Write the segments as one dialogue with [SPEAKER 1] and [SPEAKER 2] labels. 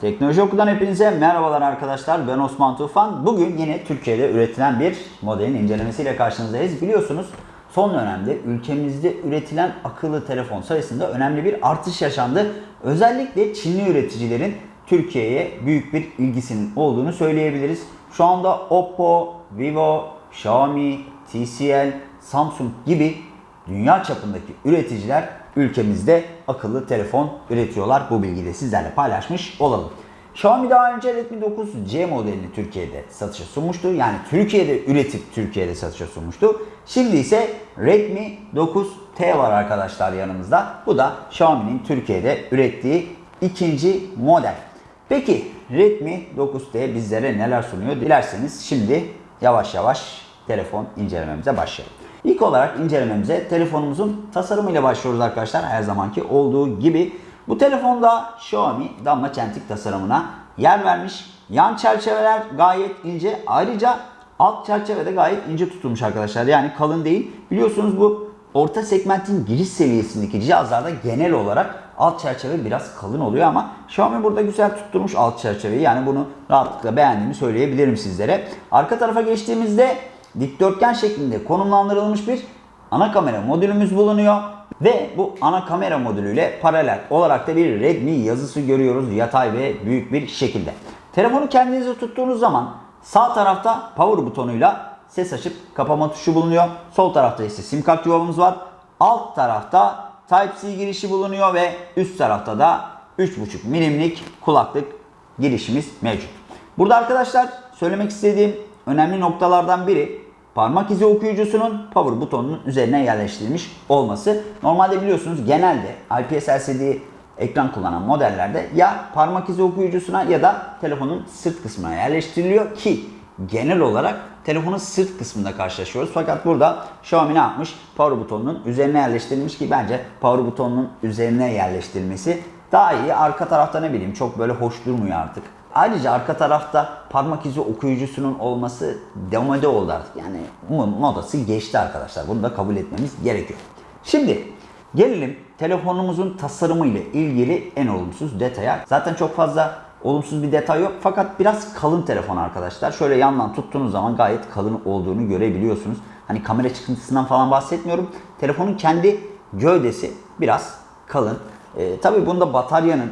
[SPEAKER 1] Teknoloji Oku'dan hepinize merhabalar arkadaşlar. Ben Osman Tufan. Bugün yine Türkiye'de üretilen bir modelin incelemesiyle karşınızdayız. Biliyorsunuz son dönemde ülkemizde üretilen akıllı telefon sayısında önemli bir artış yaşandı. Özellikle Çinli üreticilerin Türkiye'ye büyük bir ilgisinin olduğunu söyleyebiliriz. Şu anda Oppo, Vivo, Xiaomi, TCL, Samsung gibi dünya çapındaki üreticiler ülkemizde akıllı telefon üretiyorlar. Bu bilgiyi de sizlerle paylaşmış olalım. Xiaomi daha önce Redmi 9C modelini Türkiye'de satışa sunmuştu. Yani Türkiye'de üretip Türkiye'de satışa sunmuştu. Şimdi ise Redmi 9T var arkadaşlar yanımızda. Bu da Xiaomi'nin Türkiye'de ürettiği ikinci model. Peki Redmi 9T bizlere neler sunuyor? Dilerseniz şimdi yavaş yavaş telefon incelememize başlayalım. İlk olarak incelememize telefonumuzun tasarımıyla başlıyoruz arkadaşlar. Her zamanki olduğu gibi. Bu telefonda Xiaomi damla çentik tasarımına yer vermiş. Yan çerçeveler gayet ince. Ayrıca alt çerçeve de gayet ince tutulmuş arkadaşlar. Yani kalın değil. Biliyorsunuz bu orta segmentin giriş seviyesindeki cihazlarda genel olarak alt çerçeve biraz kalın oluyor ama Xiaomi burada güzel tutturmuş alt çerçeveyi. Yani bunu rahatlıkla beğendiğimi söyleyebilirim sizlere. Arka tarafa geçtiğimizde dikdörtgen şeklinde konumlandırılmış bir ana kamera modülümüz bulunuyor. Ve bu ana kamera modülüyle paralel olarak da bir Redmi yazısı görüyoruz yatay ve büyük bir şekilde. Telefonu kendinize tuttuğunuz zaman sağ tarafta power butonuyla ses açıp kapama tuşu bulunuyor. Sol tarafta ise sim kart yuvamız var. Alt tarafta Type-C girişi bulunuyor ve üst tarafta da 3.5 milimlik kulaklık girişimiz mevcut. Burada arkadaşlar söylemek istediğim önemli noktalardan biri parmak izi okuyucusunun power butonunun üzerine yerleştirilmiş olması. Normalde biliyorsunuz genelde IPS LCD ekran kullanan modellerde ya parmak izi okuyucusuna ya da telefonun sırt kısmına yerleştiriliyor ki genel olarak telefonun sırt kısmında karşılaşıyoruz. Fakat burada Xiaomi ne yapmış? Power butonunun üzerine yerleştirilmiş ki bence power butonunun üzerine yerleştirilmesi daha iyi. Arka tarafta ne bileyim çok böyle hoş durmuyor artık. Ayrıca arka tarafta parmak izi okuyucusunun olması demode oldu artık. Yani modası geçti arkadaşlar. Bunu da kabul etmemiz gerekiyor. Şimdi gelelim telefonumuzun tasarımı ile ilgili en olumsuz detaya. Zaten çok fazla olumsuz bir detay yok fakat biraz kalın telefon arkadaşlar. Şöyle yandan tuttuğunuz zaman gayet kalın olduğunu görebiliyorsunuz. Hani kamera çıkıntısından falan bahsetmiyorum. Telefonun kendi gövdesi biraz kalın. Ee, tabii bunda bataryanın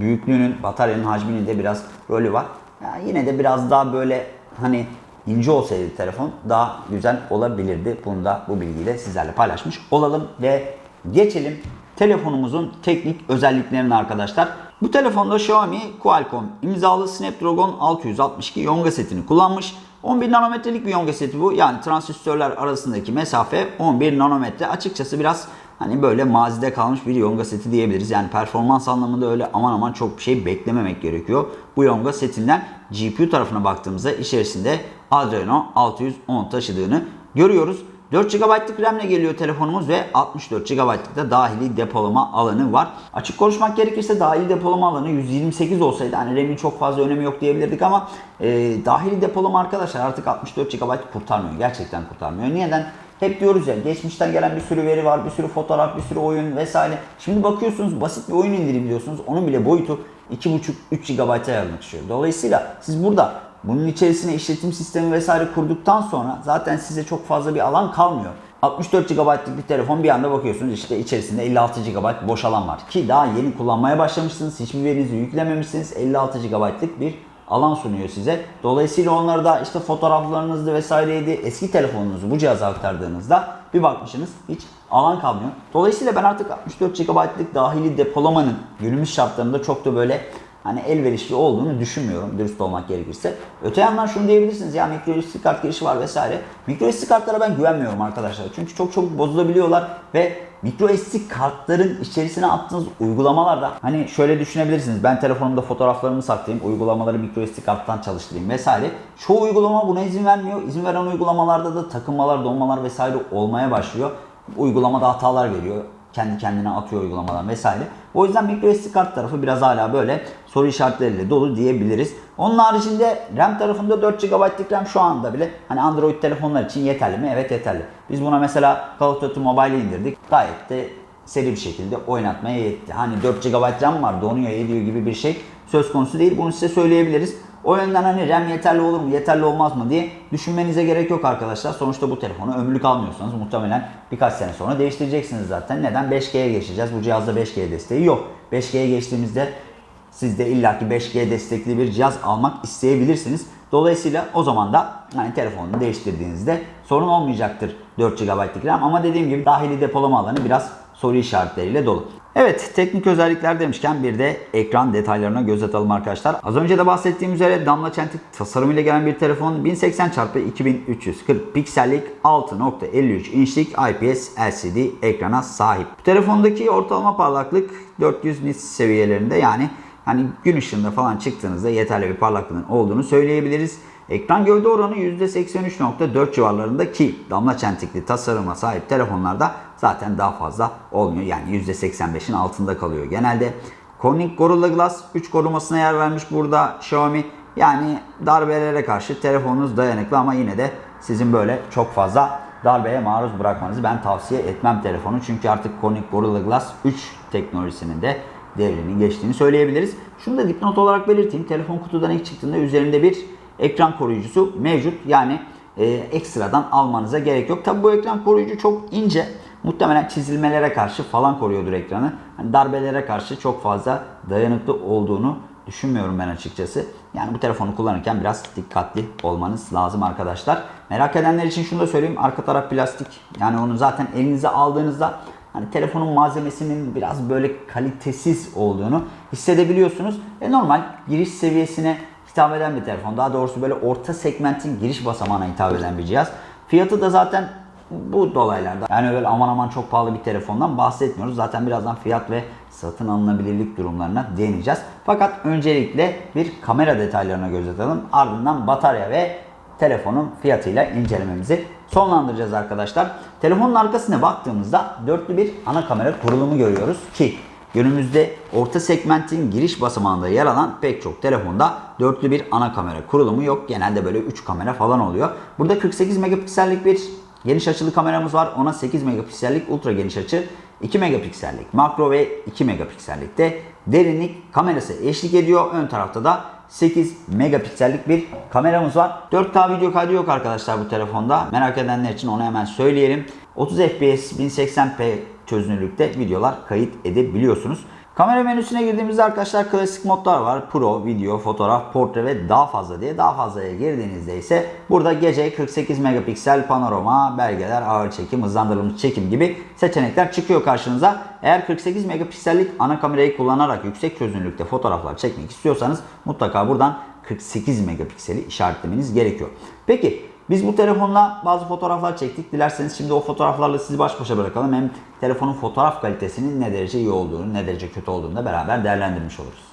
[SPEAKER 1] büyüklüğünün, bataryanın hacminin de biraz rolü var. Yani yine de biraz daha böyle hani ince olsaydı telefon daha güzel olabilirdi. Bunu da bu bilgiyle sizlerle paylaşmış olalım ve geçelim telefonumuzun teknik özelliklerine arkadaşlar. Bu telefonda Xiaomi Qualcomm imzalı Snapdragon 662 yonga setini kullanmış. 11 nanometrelik bir yonga seti bu. Yani transistörler arasındaki mesafe 11 nanometre. Açıkçası biraz hani böyle mazide kalmış bir yonga seti diyebiliriz. Yani performans anlamında öyle aman aman çok bir şey beklememek gerekiyor. Bu yonga setinden GPU tarafına baktığımızda içerisinde Adreno 610 taşıdığını görüyoruz. 4 GB'lık RAM ile geliyor telefonumuz ve 64 GB'lık da dahili depolama alanı var. Açık konuşmak gerekirse dahili depolama alanı 128 olsaydı hani RAM'in çok fazla önemi yok diyebilirdik ama e, dahili depolama arkadaşlar artık 64 GB kurtarmıyor. Gerçekten kurtarmıyor. Neden? Hep diyoruz ya geçmişten gelen bir sürü veri var, bir sürü fotoğraf, bir sürü oyun vesaire. Şimdi bakıyorsunuz basit bir oyun indirebiliyorsunuz. Onun bile boyutu 2.5-3 GB'a yaklaşıyor. Dolayısıyla siz burada bunun içerisine işletim sistemi vesaire kurduktan sonra zaten size çok fazla bir alan kalmıyor. 64 GB'lık bir telefon bir anda bakıyorsunuz işte içerisinde 56 GB boş alan var. Ki daha yeni kullanmaya başlamışsınız. Hiçbir verinizi yüklememişsiniz. 56 GB'lık bir alan sunuyor size. Dolayısıyla onları da işte fotoğraflarınızdı vesaireydi eski telefonunuzu bu cihaza aktardığınızda bir bakmışsınız hiç alan kalmıyor. Dolayısıyla ben artık 64 GB'lık dahili depolamanın günümüz şartlarında çok da böyle hani elverişli olduğunu düşünmüyorum dürüst olmak gerekirse. Öte yandan şunu diyebilirsiniz ya micro SD kart girişi var vesaire. Micro SD kartlara ben güvenmiyorum arkadaşlar. Çünkü çok çabuk bozulabiliyorlar ve micro SD kartların içerisine attığınız uygulamalarda hani şöyle düşünebilirsiniz. Ben telefonumda fotoğraflarımı saklayayım, uygulamaları micro SD karttan çalıştırayım vesaire. Çoğu uygulama buna izin vermiyor. İzin veren uygulamalarda da takılmalar, donmalar vesaire olmaya başlıyor. Uygulamada hatalar veriyor kendi kendine atıyor uygulamalar vesaire. O yüzden microSD kart tarafı biraz hala böyle soru işaretleriyle dolu diyebiliriz. Onun haricinde RAM tarafında 4 GB'lık RAM şu anda bile hani Android telefonlar için yeterli mi? Evet yeterli. Biz buna mesela Call of Duty Mobile'i indirdik. Gayet de seri bir şekilde oynatmaya yetti. Hani 4 GB RAM var donuyor ediyor gibi bir şey söz konusu değil. Bunu size söyleyebiliriz. O yönden hani RAM yeterli olur mu, yeterli olmaz mı diye düşünmenize gerek yok arkadaşlar. Sonuçta bu telefonu ömürlük almıyorsanız muhtemelen birkaç sene sonra değiştireceksiniz zaten. Neden? 5G'ye geçeceğiz. Bu cihazda 5G desteği yok. 5G'ye geçtiğimizde siz de illaki 5G destekli bir cihaz almak isteyebilirsiniz. Dolayısıyla o zaman da hani telefonunu değiştirdiğinizde sorun olmayacaktır 4 GB'lık RAM ama dediğim gibi dahili depolama alanı biraz soru işaretleriyle dolu. Evet teknik özellikler demişken bir de ekran detaylarına göz atalım arkadaşlar. Az önce de bahsettiğim üzere damla çentik tasarımıyla gelen bir telefon 1080x2340 piksellik 6.53 inçlik IPS LCD ekrana sahip. Bu telefondaki ortalama parlaklık 400 nits seviyelerinde yani hani gün ışığında falan çıktığınızda yeterli bir parlaklığın olduğunu söyleyebiliriz. Ekran gövde oranı %83.4 civarlarında ki damla çentikli tasarıma sahip telefonlarda zaten daha fazla olmuyor. Yani %85'in altında kalıyor genelde. Corning Gorilla Glass 3 korumasına yer vermiş burada Xiaomi. Yani darbelere karşı telefonunuz dayanıklı ama yine de sizin böyle çok fazla darbeye maruz bırakmanızı ben tavsiye etmem telefonu. Çünkü artık Corning Gorilla Glass 3 teknolojisinin de devrini geçtiğini söyleyebiliriz. Şunu da dipnot olarak belirteyim. Telefon kutudan ilk çıktığında üzerinde bir ekran koruyucusu mevcut. Yani e, ekstradan almanıza gerek yok. Tabi bu ekran koruyucu çok ince. Muhtemelen çizilmelere karşı falan koruyordur ekranı. Hani darbelere karşı çok fazla dayanıklı olduğunu düşünmüyorum ben açıkçası. Yani bu telefonu kullanırken biraz dikkatli olmanız lazım arkadaşlar. Merak edenler için şunu da söyleyeyim. Arka taraf plastik. Yani onu zaten elinize aldığınızda hani telefonun malzemesinin biraz böyle kalitesiz olduğunu hissedebiliyorsunuz. E normal giriş seviyesine hitap eden bir telefon. Daha doğrusu böyle orta segmentin giriş basamağına hitap eden bir cihaz. Fiyatı da zaten bu dolaylarda. Yani öyle aman aman çok pahalı bir telefondan bahsetmiyoruz. Zaten birazdan fiyat ve satın alınabilirlik durumlarına değineceğiz. Fakat öncelikle bir kamera detaylarına göz atalım. Ardından batarya ve telefonun fiyatıyla incelememizi sonlandıracağız arkadaşlar. Telefonun arkasına baktığımızda dörtlü bir ana kamera kurulumu görüyoruz ki Günümüzde orta segmentin giriş basamağında yer alan pek çok telefonda dörtlü bir ana kamera kurulumu yok. Genelde böyle 3 kamera falan oluyor. Burada 48 megapiksellik bir geniş açılı kameramız var. Ona 8 megapiksellik ultra geniş açı, 2 megapiksellik makro ve 2 megapiksellik de derinlik kamerası eşlik ediyor. Ön tarafta da 8 megapiksellik bir kameramız var. 4K video kaydı yok arkadaşlar bu telefonda. Merak edenler için onu hemen söyleyelim. 30 FPS 1080p çözünürlükte videolar kayıt edebiliyorsunuz. Kamera menüsüne girdiğimizde arkadaşlar klasik modlar var. Pro, video, fotoğraf, portre ve daha fazla diye. Daha fazlaya girdiğinizde ise burada gece 48 megapiksel panorama, belgeler, ağır çekim, hızlandırılmış çekim gibi seçenekler çıkıyor karşınıza. Eğer 48 megapiksellik ana kamerayı kullanarak yüksek çözünürlükte fotoğraflar çekmek istiyorsanız mutlaka buradan 48 megapikseli işaretlemeniz gerekiyor. Peki biz bu telefonla bazı fotoğraflar çektik. Dilerseniz şimdi o fotoğraflarla sizi baş başa bırakalım. Hem telefonun fotoğraf kalitesinin ne derece iyi olduğunu, ne derece kötü olduğunu da beraber değerlendirmiş oluruz.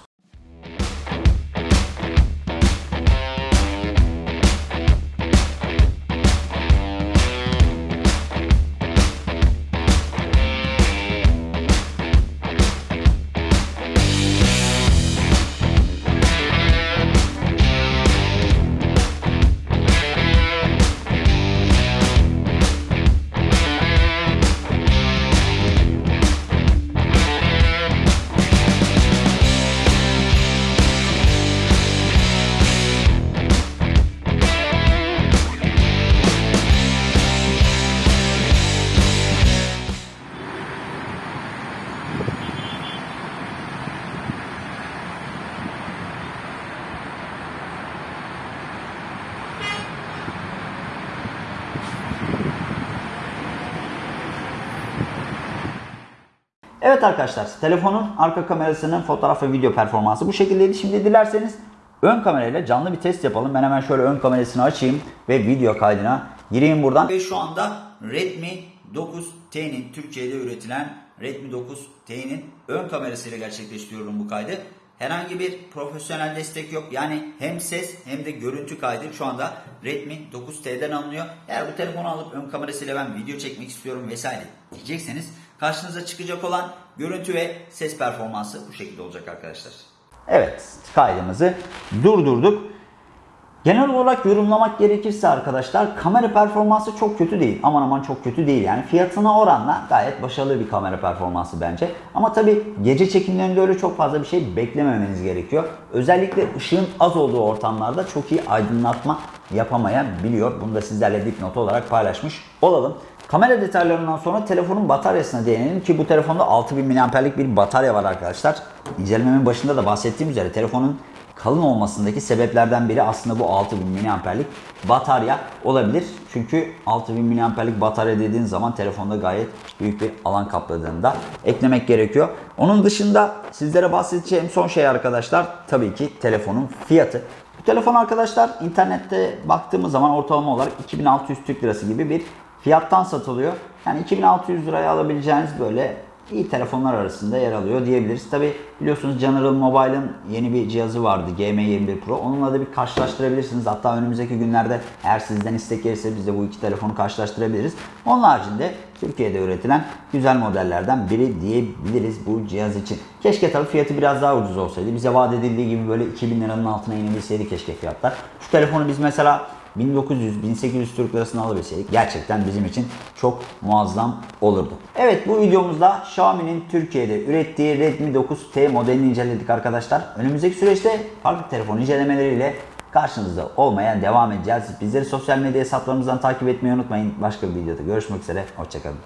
[SPEAKER 1] Evet arkadaşlar telefonun arka kamerasının fotoğraf ve video performansı bu şekildeydi. Şimdi dilerseniz ön kamerayla canlı bir test yapalım. Ben hemen şöyle ön kamerasını açayım ve video kaydına gireyim buradan. Ve şu anda Redmi 9T'nin Türkiye'de üretilen Redmi 9T'nin ön kamerasıyla gerçekleştiriyorum bu kaydı. Herhangi bir profesyonel destek yok. Yani hem ses hem de görüntü kaydı şu anda Redmi 9T'den alınıyor. Eğer bu telefonu alıp ön kamerasıyla ben video çekmek istiyorum vesaire diyecekseniz karşınıza çıkacak olan görüntü ve ses performansı bu şekilde olacak arkadaşlar. Evet kaydımızı durdurduk. Genel olarak yorumlamak gerekirse arkadaşlar kamera performansı çok kötü değil. Aman aman çok kötü değil yani. Fiyatına oranla gayet başarılı bir kamera performansı bence. Ama tabi gece çekimlerinde öyle çok fazla bir şey beklememeniz gerekiyor. Özellikle ışığın az olduğu ortamlarda çok iyi aydınlatma yapamayabiliyor. Bunu da sizlerle dipnot olarak paylaşmış olalım. Kamera detaylarından sonra telefonun bataryasına değinelim ki bu telefonda 6000 mAh'lik bir batarya var arkadaşlar. İncelememin başında da bahsettiğim üzere telefonun kalın olmasındaki sebeplerden biri aslında bu 6000 mAh'lik batarya olabilir. Çünkü 6000 mAh'lik batarya dediğin zaman telefonda gayet büyük bir alan kapladığını da eklemek gerekiyor. Onun dışında sizlere bahsedeceğim son şey arkadaşlar tabii ki telefonun fiyatı. Bu telefon arkadaşlar internette baktığımız zaman ortalama olarak 2600 Türk Lirası gibi bir fiyattan satılıyor. Yani 2600 liraya alabileceğiniz böyle iyi telefonlar arasında yer alıyor diyebiliriz. Tabi biliyorsunuz General Mobile'ın yeni bir cihazı vardı GM21 Pro. Onunla da bir karşılaştırabilirsiniz. Hatta önümüzdeki günlerde eğer sizden istek gelirse biz de bu iki telefonu karşılaştırabiliriz. Onun haricinde Türkiye'de üretilen güzel modellerden biri diyebiliriz bu cihaz için. Keşke tabii fiyatı biraz daha ucuz olsaydı. Bize vaat edildiği gibi böyle 2000 liranın altına inebilseydi keşke fiyatlar. Şu telefonu biz mesela 1900-1800 Türk lirasını alabilseydik gerçekten bizim için çok muazzam olurdu. Evet bu videomuzda Xiaomi'nin Türkiye'de ürettiği Redmi 9T modelini inceledik arkadaşlar. Önümüzdeki süreçte farklı telefon incelemeleriyle karşınızda olmaya devam edeceğiz. Bizleri sosyal medya hesaplarımızdan takip etmeyi unutmayın. Başka bir videoda görüşmek üzere. Hoşçakalın.